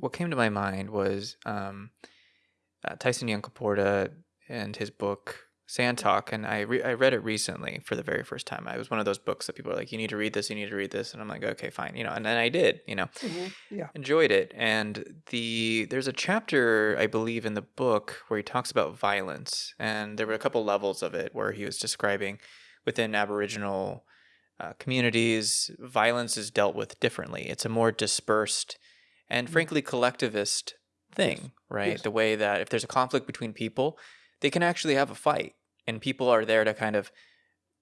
what came to my mind was um, uh, Tyson and his book Sand Talk, and I re- I read it recently for the very first time. I was one of those books that people are like, you need to read this, you need to read this, and I'm like, okay, fine, you know, and then I did, you know, Mm-hmm. Yeah. enjoyed it. And the there's a chapter I believe in the book where he talks about violence, and there were a couple levels of it where he was describing within Aboriginal uh, communities, violence is dealt with differently. It's a more dispersed and frankly collectivist thing, right? Yes. The way that if there's a conflict between people, they can actually have a fight, and people are there to kind of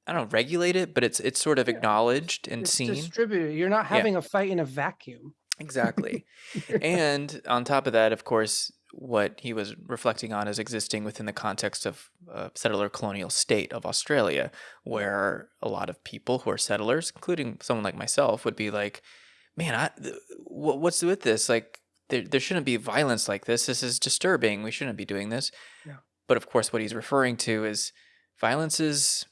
I don't know, regulate it, but it's it's sort of Yeah. acknowledged and It's seen. distributed. You're not Yeah. having a fight in a vacuum. Exactly. and on top of that, of course, what he was reflecting on is existing within the context of a settler colonial state of Australia, where a lot of people who are settlers, including someone like myself, would be like, "Man, I, th- what's with this? Like, there, there shouldn't be violence like this. This is disturbing. We shouldn't be doing this." Yeah. But of course, what he's referring to is violence is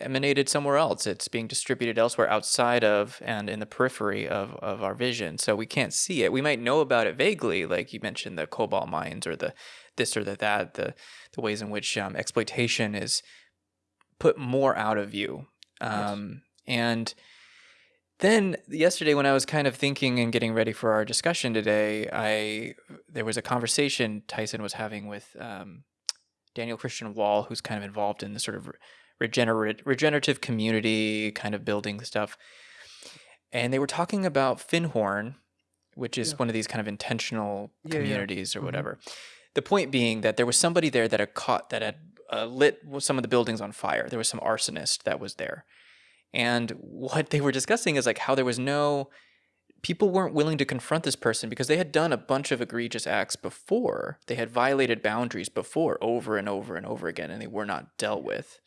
emanated somewhere else. It's being distributed elsewhere outside of and in the periphery of, of our vision. So we can't see it. We might know about it vaguely, like you mentioned the cobalt mines or the this or the that, the the ways in which um, exploitation is put more out of view. Um, And then yesterday, when I was kind of thinking and getting ready for our discussion today, I there was a conversation Tyson was having with um, Daniel Christian Wahl, who's kind of involved in the sort of regenerate regenerative community kind of building stuff. And they were talking about Findhorn, which is Yeah. one of these kind of intentional Yeah, yeah. communities or Mhm. whatever. The point being that there was somebody there that had caught that had uh, lit some of the buildings on fire. There was some arsonist that was there. And what they were discussing is like how there was no people weren't willing to confront this person because they had done a bunch of egregious acts before. They had violated boundaries before over and over and over again and they were not dealt with.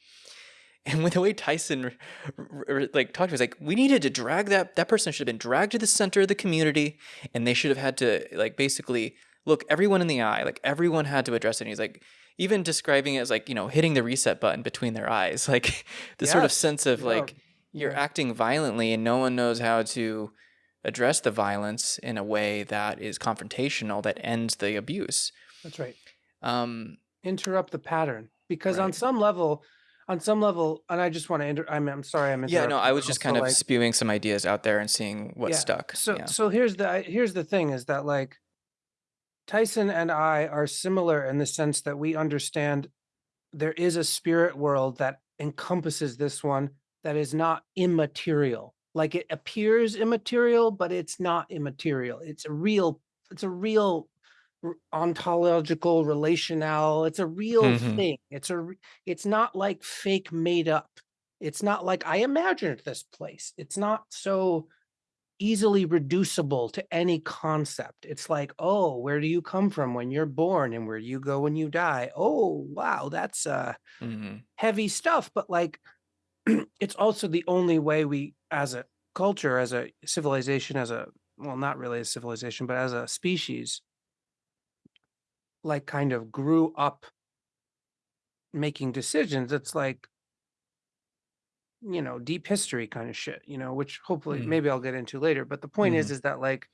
And with the way Tyson like talked to us, like we needed to drag that that person should have been dragged to the center of the community, and they should have had to like basically look everyone in the eye, like everyone had to address it. And he's like even describing it as like you know hitting the reset button between their eyes, like the sort of sense of Yeah. like you're acting violently and no one knows how to address the violence in a way that is confrontational that ends the abuse. That's right. Um, Interrupt the pattern because on some level, on some level, and I just want to. Inter- I'm, I'm sorry. I'm yeah, no, I was just kind of like, spewing some ideas out there and seeing what Yeah, stuck. So yeah. so here's the here's the thing is that like Tyson and I are similar in the sense that we understand there is a spirit world that encompasses this one that is not immaterial. Like it appears immaterial, but it's not immaterial. It's a real it's a real ontological relational it's a real Mhm. thing it's a it's not like fake made up it's not like i imagined this place it's not so easily reducible to any concept. It's like, oh, where do you come from when you're born and where do you go when you die? Oh, wow, that's uh Mhm. heavy stuff. But like it's also the only way we as a culture, as a civilization, as a well, not really a civilization, but as a species, like kind of grew up making decisions. It's like you know, deep history kind of shit, you know, which hopefully Mhm. maybe I'll get into later. But the point is, Mhm. is that like,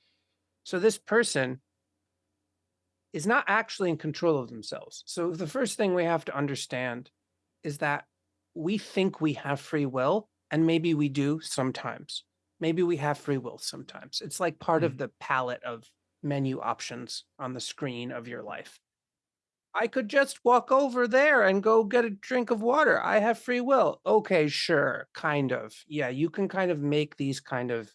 so this person is not actually in control of themselves. So the first thing we have to understand is that we think we have free will, and maybe we do sometimes. Maybe we have free will sometimes. It's like part of mm. the palette of menu options on the screen of your life. I could just walk over there and go get a drink of water. I have free will. Okay, sure, kind of. Yeah, you can kind of make these kind of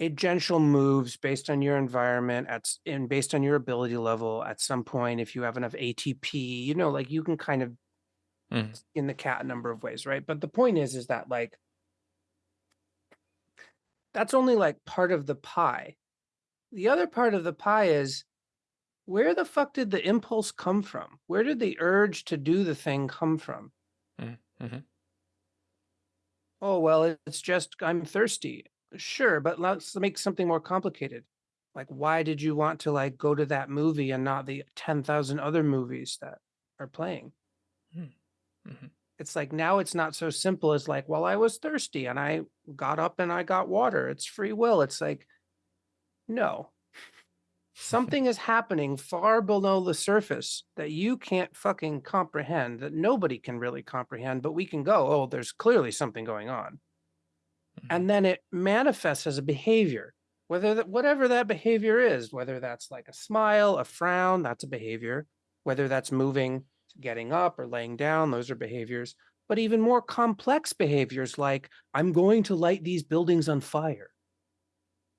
agential moves based on your environment at and based on your ability level at some point if you have enough ATP, you know, like you can kind of Mhm. in the cat a number of ways, right? But the point is is that like that's only like part of the pie. The other part of the pie is where the fuck did the impulse come from? Where did the urge to do the thing come from? Mhm. Oh, well, it's just I'm thirsty. Sure, but let's make something more complicated. Like, why did you want to like go to that movie and not the 10,000 other movies that are playing? Mhm. It's like now it's not so simple as like, well, I was thirsty and I got up and I got water. It's free will. It's like, no. Something is happening far below the surface that you can't fucking comprehend, that nobody can really comprehend, but we can go, oh, there's clearly something going on. Mhm. And then it manifests as a behavior, whether that whatever that behavior is, whether that's like a smile, a frown, that's a behavior, whether that's moving, getting up or laying down, those are behaviors. But even more complex behaviors like I'm going to light these buildings on fire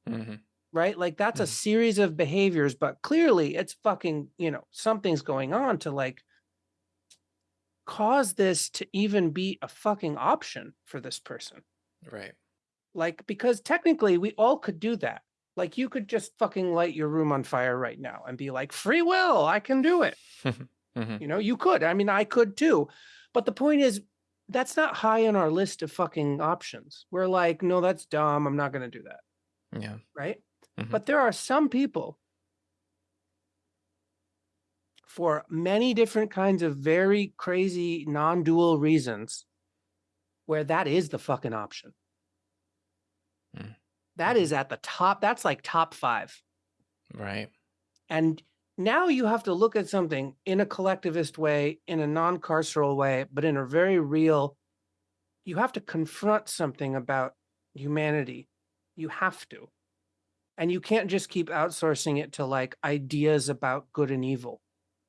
Mhm. right? Like that's a Mhm. series of behaviors, but clearly it's fucking, you know, something's going on to like cause this to even be a fucking option for this person. Right. Like, because technically we all could do that. Like you could just fucking light your room on fire right now and be like, free will, I can do it. Mhm. You know, you could. I mean, I could too. But the point is, that's not high on our list of fucking options. We're like, no, that's dumb. I'm not going to do that. Yeah. Right. Mhm. But there are some people for many different kinds of very crazy non-dual reasons where that is the fucking option. Mm. That Mhm. is at the top. That's like top five. Right. And now you have to look at something in a collectivist way, in a non-carceral way, but in a very real, you have to confront something about humanity. You have to. And you can't just keep outsourcing it to like ideas about good and evil,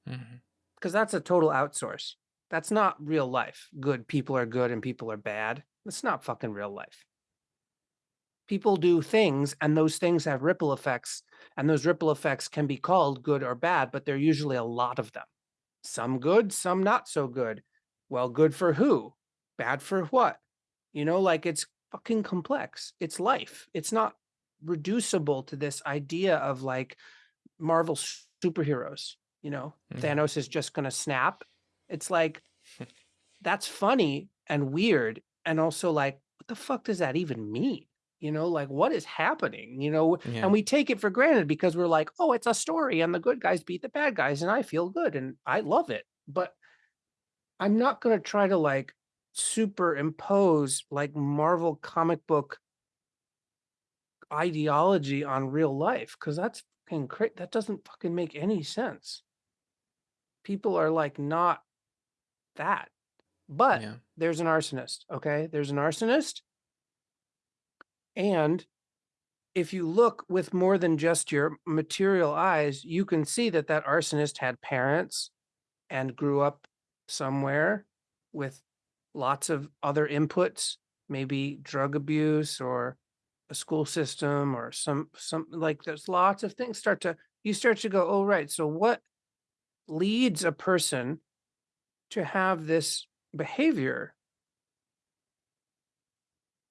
mm-hmm. because that's a total outsource. That's not real life. Good people are good and people are bad. It's not fucking real life. People do things and those things have ripple effects and those ripple effects can be called good or bad, but there are usually a lot of them. Some good, some not so good. Well, good for who? Bad for what? You know, like it's fucking complex. It's life. It's not reducible to this idea of like Marvel superheroes. You know, Mhm. Thanos is just going to snap. It's like, that's funny and weird. And also, like, what the fuck does that even mean? You know, like, what is happening? You know, Yeah. and we take it for granted because we're like, oh, it's a story and the good guys beat the bad guys and I feel good and I love it. But I'm not going to try to like superimpose like Marvel comic book ideology on real life because that's fucking cra- that doesn't fucking make any sense. People are like not that. But Yeah. there's an arsonist, okay? There's an arsonist. And if you look with more than just your material eyes, you can see that that arsonist had parents and grew up somewhere with lots of other inputs, maybe drug abuse or a school system or some some like there's lots of things start to you start to go, oh right, so what leads a person to have this behavior?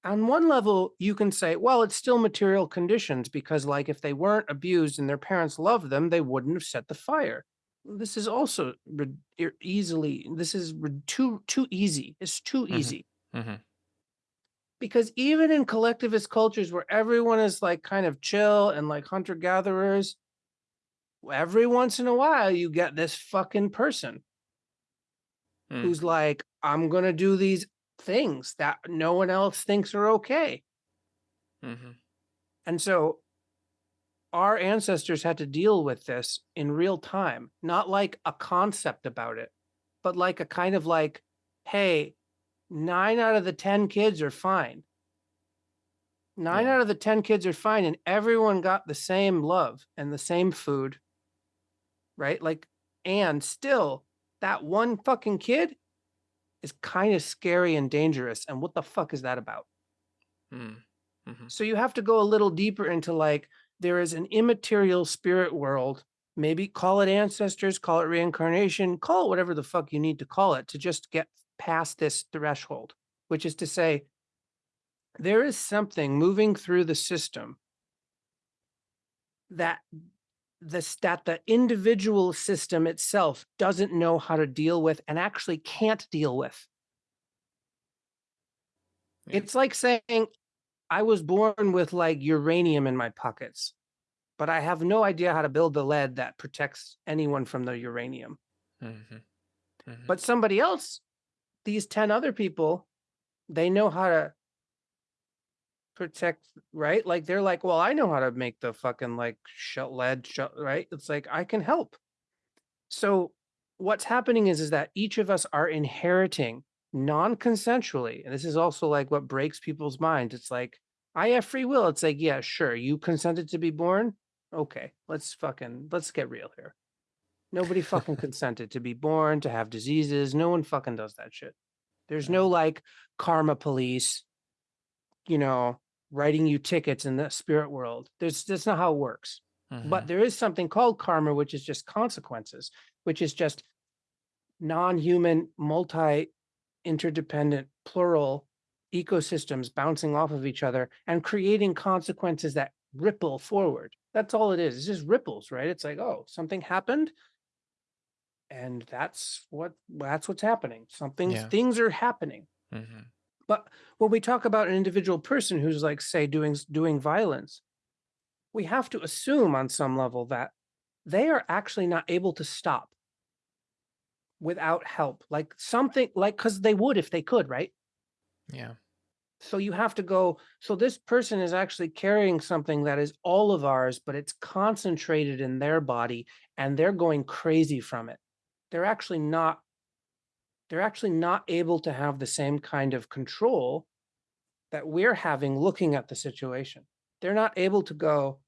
On one level, you can say, well, it's still material conditions because, like, if they weren't abused and their parents loved them, they wouldn't have set the fire. This is also easily, this is too too easy. It's too Mhm. easy Mhm. because even in collectivist cultures where everyone is like kind of chill and like hunter gatherers, every once in a while you get this fucking person Mm. who's like, I'm gonna do these things that no one else thinks are okay. Mhm. And so our ancestors had to deal with this in real time, not like a concept about it, but like a kind of like, hey, nine out of the 10 kids are fine. Nine Yeah. out of the 10 kids are fine, and everyone got the same love and the same food, right? Like, and still, that one fucking kid is kind of scary and dangerous. And what the fuck is that about? Mm. Mhm. So you have to go a little deeper into like there is an immaterial spirit world. Maybe call it ancestors, call it reincarnation, call it whatever the fuck you need to call it to just get past this threshold, which is to say, there is something moving through the system that this that the individual system itself doesn't know how to deal with and actually can't deal with. Yeah. It's like saying I was born with like uranium in my pockets, but I have no idea how to build the lead that protects anyone from the uranium. Mhm. Mhm. But somebody else, these 10 other people, they know how to protect, right? Like they're like, well, I know how to make the fucking like shut lead shut, right? It's like I can help. So what's happening is is that each of us are inheriting non-consensually, and this is also like what breaks people's minds. It's like I have free will. It's like, yeah, sure, you consented to be born. Okay, let's fucking let's get real here. Nobody fucking consented to be born, to have diseases. No one fucking does that shit. There's no like karma police, you know, writing you tickets in the spirit world. There's that's not how it works. But Mhm. there is something called karma, which is just consequences, which is just non-human, multi interdependent, plural ecosystems bouncing off of each other and creating consequences that ripple forward. That's all it is. It's just ripples, right? It's like, oh, something happened and that's what that's what's happening. Something Yeah. things are happening. Mhm. But when we talk about an individual person who's like say doing doing violence, we have to assume on some level that they are actually not able to stop without help. Like something like cuz they would if they could, right? Yeah. So you have to go so this person is actually carrying something that is all of ours, but it's concentrated in their body and they're going crazy from it. They're actually not they're actually not able to have the same kind of control that we're having looking at the situation. They're not able to go,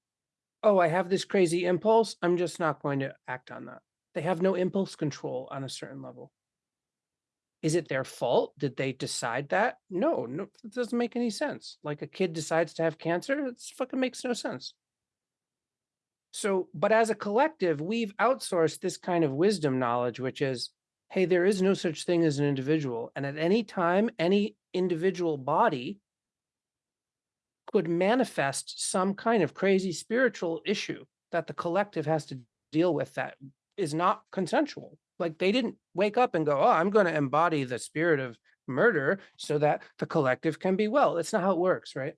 "Oh, I have this crazy impulse. I'm just not going to act on that." They have no impulse control on a certain level. Is it their fault? Did they decide that? No, no, it doesn't make any sense. Like a kid decides to have cancer, it fucking makes no sense. So, but as a collective, we've outsourced this kind of wisdom knowledge, which is, hey, there is no such thing as an individual. And at any time, any individual body could manifest some kind of crazy spiritual issue that the collective has to deal with that is not consensual. Like they didn't wake up and go, oh, I'm going to embody the spirit of murder so that the collective can be well. That's not how it works, right?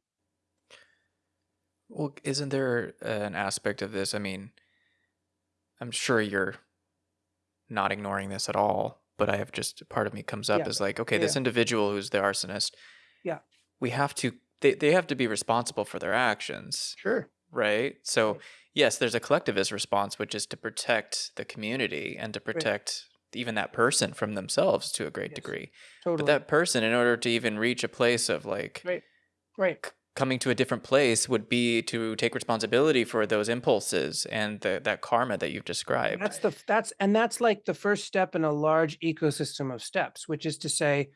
Well, isn't there uh, an aspect of this? I mean, I'm sure you're not ignoring this at all, but I have just part of me comes up Yeah. as like, okay, Yeah. this individual who's the arsonist, Yeah. we have to they, they have to be responsible for their actions, Sure. right? So Right. yes, there's a collectivist response, which is to protect the community and to protect even that person from themselves to a great Yes. degree. Totally. But that person, in order to even reach a place of like right. Right. Coming to a different place, would be to take responsibility for those impulses and the, that karma that you've described. That's the that's and that's like the first step in a large ecosystem of steps, which is to say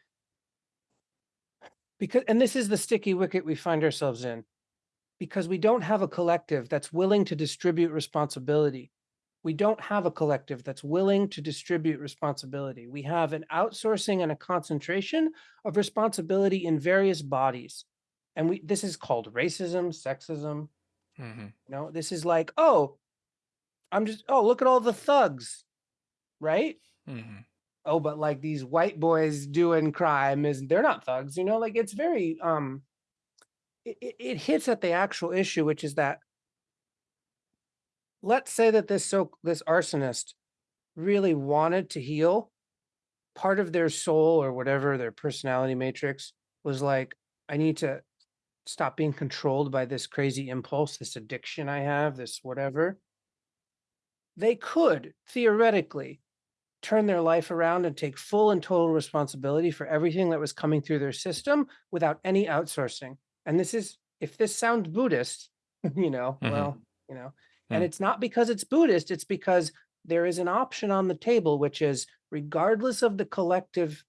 because and this is the sticky wicket we find ourselves in because we don't have a collective that's willing to distribute responsibility. We don't have a collective that's willing to distribute responsibility. We have an outsourcing and a concentration of responsibility in various bodies. And we this is called racism, sexism, hmm you know, this is like, oh, I'm just oh, look at all the thugs, right? hmm oh, but like these white boys doing crime is they're not thugs, you know, like it's very um it, it, it hits at the actual issue, which is that let's say that this so this arsonist really wanted to heal, part of their soul or whatever their personality matrix was like, I need to stop being controlled by this crazy impulse, this addiction I have, this whatever. They could theoretically turn their life around and take full and total responsibility for everything that was coming through their system without any outsourcing. And this is, if this sounds Buddhist, you know, Mhm. well, you know, and Mm. it's not because it's Buddhist, it's because there is an option on the table, which is regardless of the collective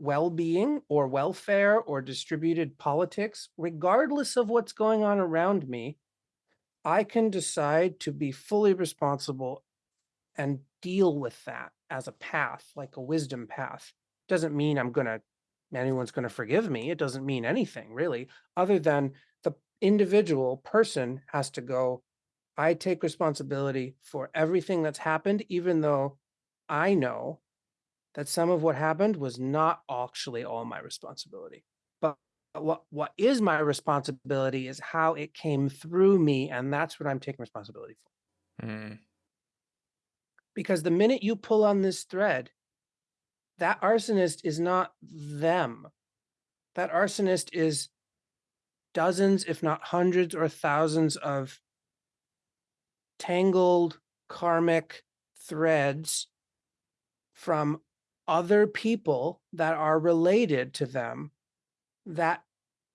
well being or welfare or distributed politics, regardless of what's going on around me, I can decide to be fully responsible and deal with that as a path, like a wisdom path. Doesn't mean I'm gonna anyone's gonna forgive me. It doesn't mean anything really, other than the individual person has to go, I take responsibility for everything that's happened, even though I know that some of what happened was not actually all my responsibility. But what what is my responsibility is how it came through me, and that's what I'm taking responsibility for. Mm. Because the minute you pull on this thread, that arsonist is not them. That arsonist is dozens, if not hundreds or thousands of tangled karmic threads from other people that are related to them that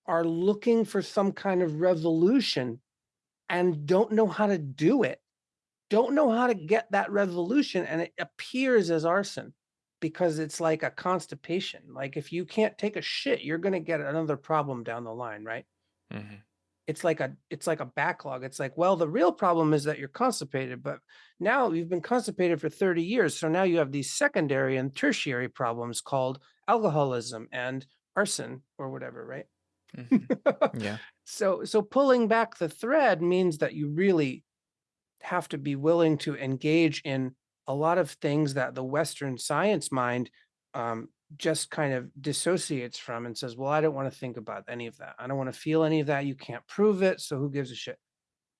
are looking for some kind of resolution and don't know how to do it, don't know how to get that resolution. and it appears as arson because it's like a constipation. Like if you can't take a shit, you're gonna get another problem down the line, right? Mhm. It's like a it's like a backlog. It's like, well, the real problem is that you're constipated, but now you've been constipated for 30 years. So now you have these secondary and tertiary problems called alcoholism and arson or whatever, right? Mhm. Yeah. So so pulling back the thread means that you really have to be willing to engage in a lot of things that the Western science mind um, just kind of dissociates from and says, well, I don't want to think about any of that. I don't want to feel any of that. You can't prove it. So who gives a shit?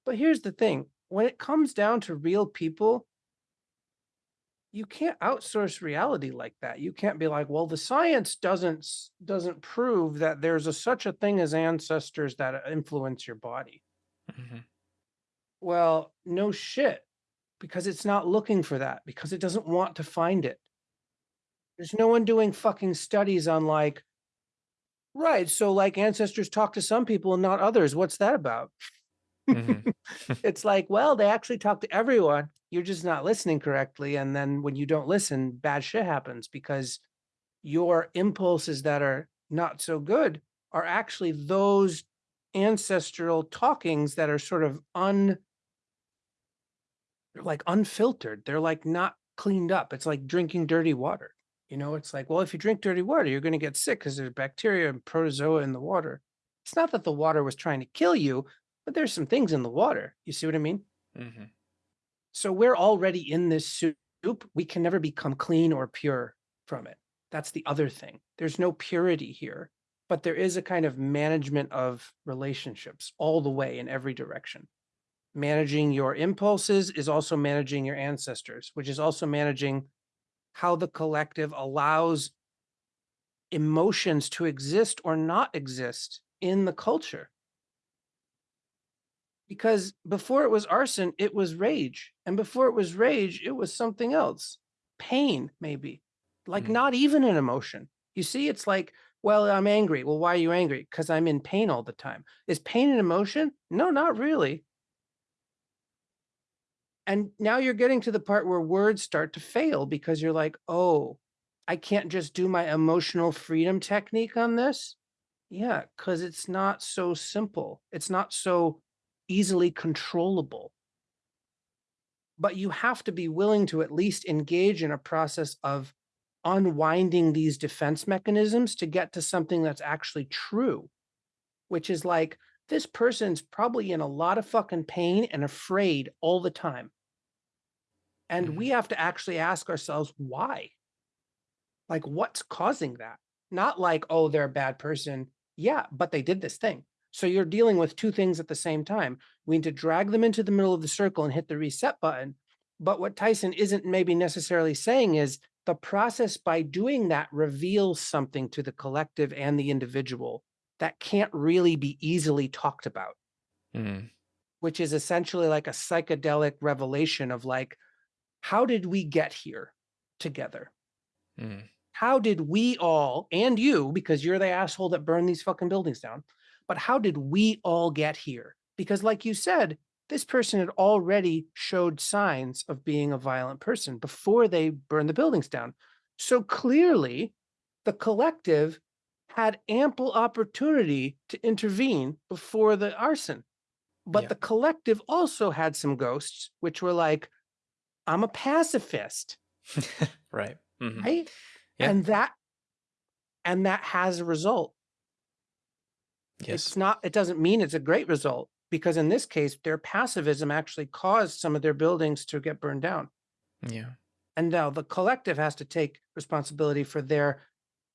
But here's the thing when it comes down to real people, you can't outsource reality like that. You can't be like, well, the science doesn't doesn't prove that there's a such a thing as ancestors that uh, influence your body. Mhm. Well, no shit, because it's not looking for that, because it doesn't want to find it. There's no one doing fucking studies on like, right, so like ancestors talk to some people and not others. What's that about? Mhm. It's like, well, they actually talk to everyone. You're just not listening correctly. And then when you don't listen, bad shit happens because your impulses that are not so good are actually those ancestral talkings that are sort of un like unfiltered. They're like not cleaned up. It's like drinking dirty water. You know, it's like, well, if you drink dirty water, you're going to get sick because there's bacteria and protozoa in the water. It's not that the water was trying to kill you, but there's some things in the water. You see what I mean? Mhm. So we're already in this soup. We can never become clean or pure from it. That's the other thing. There's no purity here, but there is a kind of management of relationships all the way in every direction. Managing your impulses is also managing your ancestors, which is also managing how the collective allows emotions to exist or not exist in the culture. Because before it was arson, it was rage. And before it was rage, it was something else. Pain, maybe. Like Mm. not even an emotion. You see, it's like, well, I'm angry. Well, why are you angry? Because I'm in pain all the time. Is pain an emotion? No, not really. And now you're getting to the part where words start to fail because you're like, oh, I can't just do my emotional freedom technique on this. Yeah, because it's not so simple. It's not so easily controllable. But you have to be willing to at least engage in a process of unwinding these defense mechanisms to get to something that's actually true, which is like this person's probably in a lot of fucking pain and afraid all the time. And Mhm. we have to actually ask ourselves why. Like, what's causing that? Not like, oh, they're a bad person. Yeah, but they did this thing. So you're dealing with two things at the same time. We need to drag them into the middle of the circle and hit the reset button. But what Tyson isn't maybe necessarily saying is the process by doing that reveals something to the collective and the individual that can't really be easily talked about, Mm. which is essentially like a psychedelic revelation of like, how did we get here together? Mm. how did we all and you because you're the asshole that burned these fucking buildings down but how did we all get here because like you said this person had already showed signs of being a violent person before they burned the buildings down so clearly the collective had ample opportunity to intervene before the arson but Yeah. the collective also had some ghosts which were like i'm a pacifist Right. Mhm. right Yeah. and that and that has a result Yes. it's not it doesn't mean it's a great result because in this case their passivism actually caused some of their buildings to get burned down Yeah. and now the collective has to take responsibility for their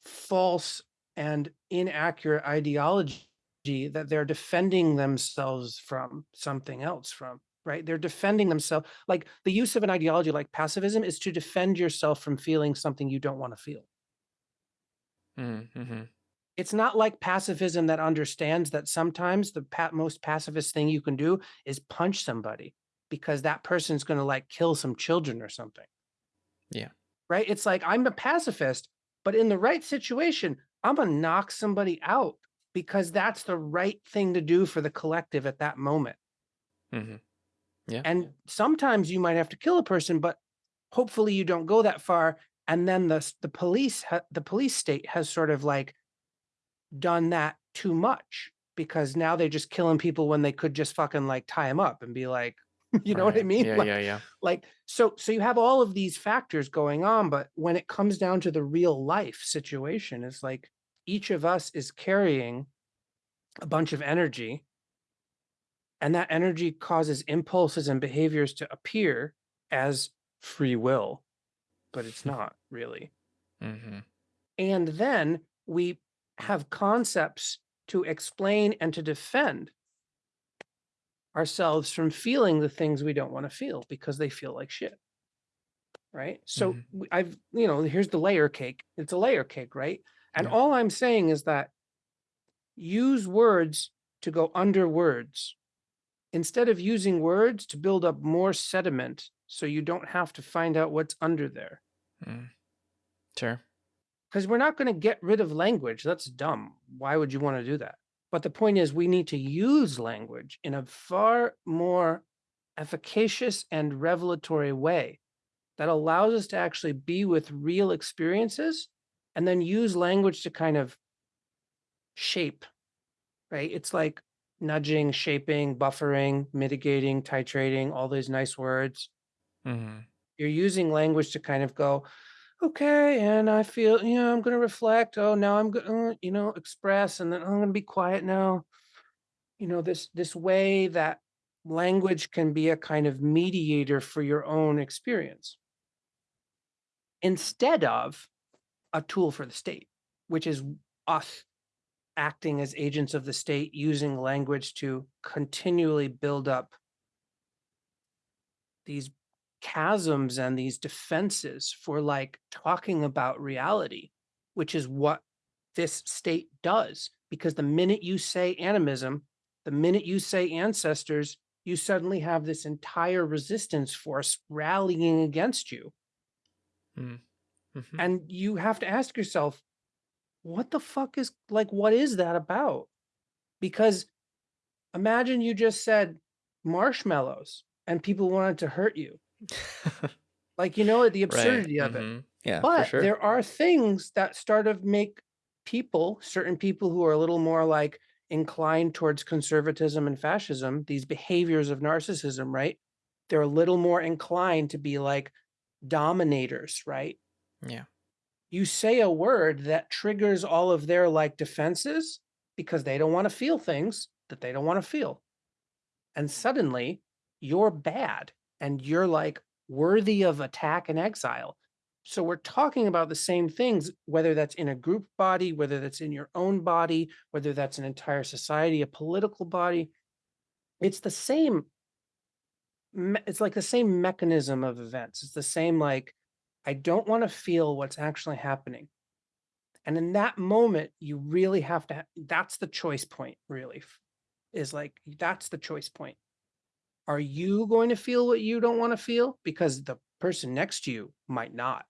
false and inaccurate ideology that they're defending themselves from something else from right they're defending themselves like the use of an ideology like pacifism is to defend yourself from feeling something you don't want to feel Mm. Mhm. It's not like pacifism that understands that sometimes the pa most pacifist thing you can do is punch somebody because that person's gonna, like, kill some children or something. Yeah. Right? It's like, I'm a pacifist, but in the right situation, Imma knock somebody out because that's the right thing to do for the collective at that moment. Mhm. Yeah. And sometimes you might have to kill a person, but hopefully you don't go that far, and then the the police the police state has sort of, like done that too much because now they're just killing people when they could just fucking, like, tie them up and be like you know what I mean? Yeah, Like yeah, yeah. like, so so you have all of these factors going on, but when it comes down to the real life situation, it's like each of us is carrying a bunch of energy and that energy causes impulses and behaviors to appear as free will, but it's not really. Mhm. And then we have concepts to explain and to defend ourselves from feeling the things we don't wanna feel because they feel like shit. Right? So, Mhm. w I've you know, here's the layer cake. It's a layer cake, right? And Yeah. all I'm saying is that use words to go under words instead of using words to build up more sediment so you don't have to find out what's under there. Mm. Sure. 'Cause we're not gonna get rid of language, that's dumb. Why would you wanna do that? But the point is we need to use language in a far more efficacious and revelatory way that allows us to actually be with real experiences and then use language to kind of shape, right? It's like nudging, shaping, buffering, mitigating, titrating, all those nice words. Mhm. You're using language to kind of go, "Okay, and I feel you know, I'm gonna reflect. Oh, now I'm go uh, you know, express, and then I'm gonna be quiet now." You know, this this way that language can be a kind of mediator for your own experience instead of a tool for the state, which is us acting as agents of the state using language to continually build up these chasms and these defenses for, like, talking about reality, which is what this state does, because the minute you say animism, the minute you say ancestors, you suddenly have this entire resistance force rallying against you. Mm. Mhm. And you have to ask yourself, "What the fuck is like, what is that about?" Because imagine you just said marshmallows and people wanted to hurt you. Like, you know, the Right. absurdity of it. Mhm. Yeah, But sure. there are things that start of make people, certain people who are a little more, like, inclined towards conservatism and fascism, these behaviors of narcissism, right? They're a little more inclined to be like dominators, right? Yeah. You say a word that triggers all of their, like, defenses because they don't wanna feel things that they don't wanna feel. And suddenly, you're bad, and you're, like, worthy of attack and exile. So we're talking about the same things, whether that's in a group body, whether that's in your own body, whether that's an entire society, a political body. It's the same it's like the same mechanism of events. It's the same, like, I don't wanna feel what's actually happening. And in that moment, you really have to that's the choice point, really, is like, that's the choice point. Are you going to feel what you don't wanna feel? Because the person next to you might not.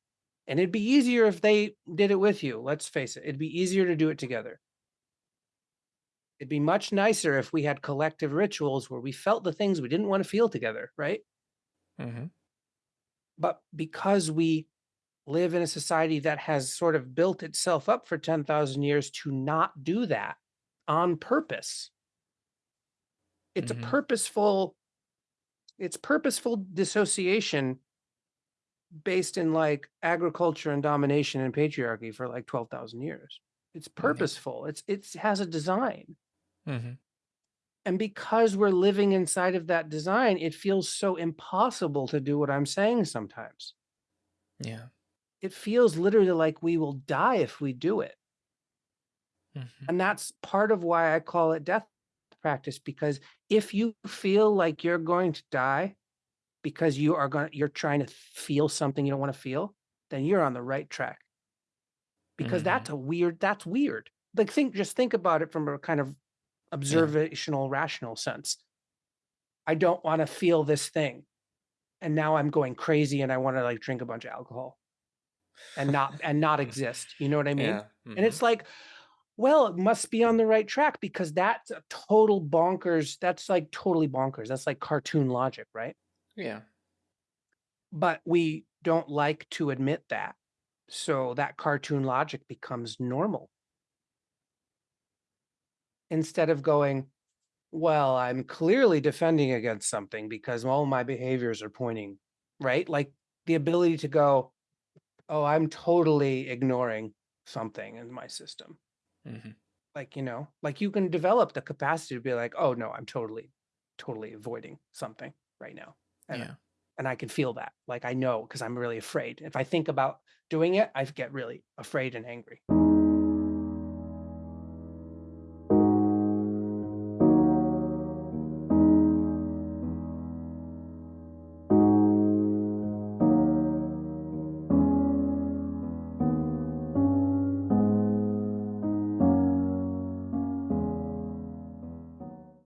And it'd be easier if they did it with you, let's face it, it'd be easier to do it together. It'd be much nicer if we had collective rituals where we felt the things we didn't wanna feel together, right? Mhm. But because we live in a society that has sort of built itself up for 10,000 years to not do that on purpose it's a Mhm. purposeful it's purposeful dissociation based in, like, agriculture and domination and patriarchy for, like, 12,000 years. It's Mm, yeah. purposeful, it's it's has a design. Mhm. And because we're living inside of that design, it feels so impossible to do what I'm saying sometimes. Yeah. It feels literally like we will die if we do it. Mhm. And that's part of why I call it death practice, because if you feel like you're going to die because you are gonna you're trying to feel something you don't wanna feel, then you're on the right track. Because Mhm. that's a weird that's weird. like think just think about it from a kind of Yeah. observational, rational sense. I don't want to feel this thing. And now I'm going crazy and I want to like drink a bunch of alcohol and not and not exist. You know what I mean? Yeah. And hmm it's like, well, it must be on the right track because that's a total bonkers. That's like totally bonkers. That's like cartoon logic, right? Yeah. But we don't like to admit that. So that cartoon logic becomes normal instead of going, well, I'm clearly defending against something because all my behaviors are pointing, right? Like the ability to go, oh, I'm totally ignoring something in my system. hmm Like, you know, like you can develop the capacity to be like, oh no, I'm totally, totally avoiding something right now. And Yeah. and I can feel that. Like I know because I'm really afraid. If I think about doing it, I get really afraid and angry.